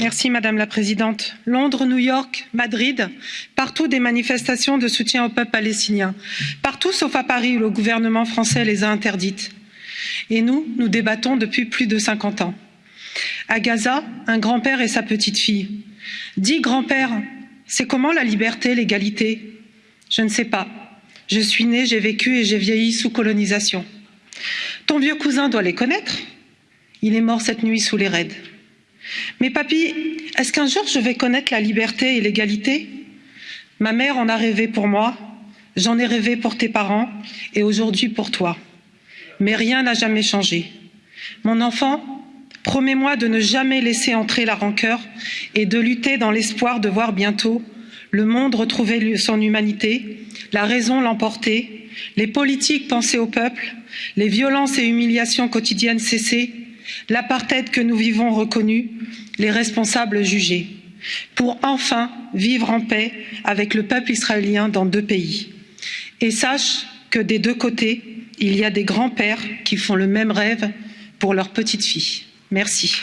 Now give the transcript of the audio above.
Merci Madame la Présidente. Londres, New York, Madrid, partout des manifestations de soutien au peuple palestinien. Partout sauf à Paris où le gouvernement français les a interdites. Et nous, nous débattons depuis plus de 50 ans. À Gaza, un grand-père et sa petite-fille. Dis grand-père, c'est comment la liberté, l'égalité? Je ne sais pas. Je suis né, j'ai vécu et j'ai vieilli sous colonisation. Ton vieux cousin doit les connaître. Il est mort cette nuit sous les raids. Mais papy, est-ce qu'un jour je vais connaître la liberté et l'égalité? Ma mère en a rêvé pour moi, j'en ai rêvé pour tes parents et aujourd'hui pour toi. Mais rien n'a jamais changé. Mon enfant, promets-moi de ne jamais laisser entrer la rancœur et de lutter dans l'espoir de voir bientôt le monde retrouver son humanité, la raison l'emporter, les politiques penser au peuple, les violences et humiliations quotidiennes cesser, l'apartheid que nous vivons reconnu, les responsables jugés, pour enfin vivre en paix avec le peuple israélien dans deux pays. Et sache que des deux côtés, il y a des grands-pères qui font le même rêve pour leur petite fille. Merci.